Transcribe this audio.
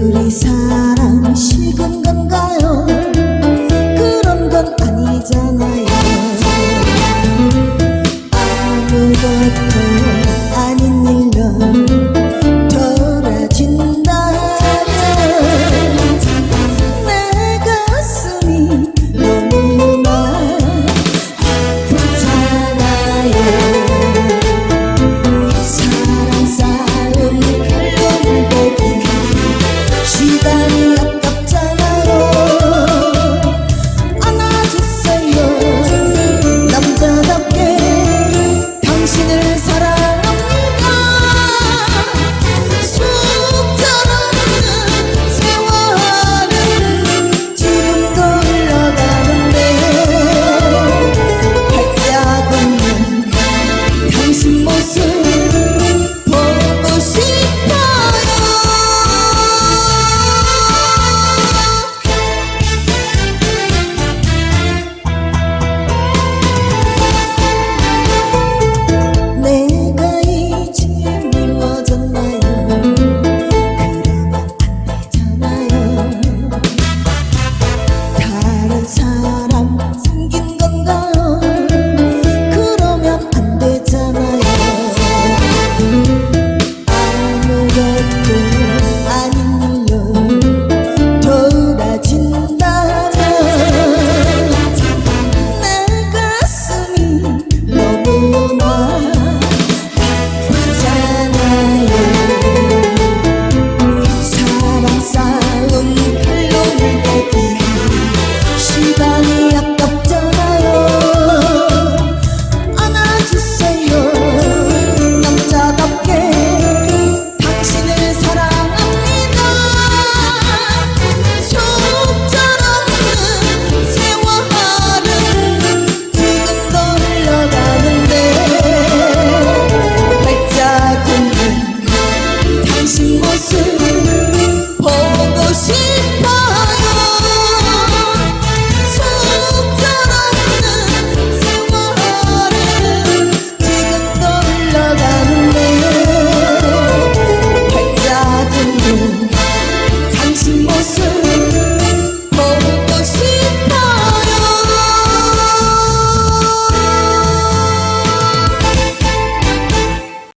từ đây xa.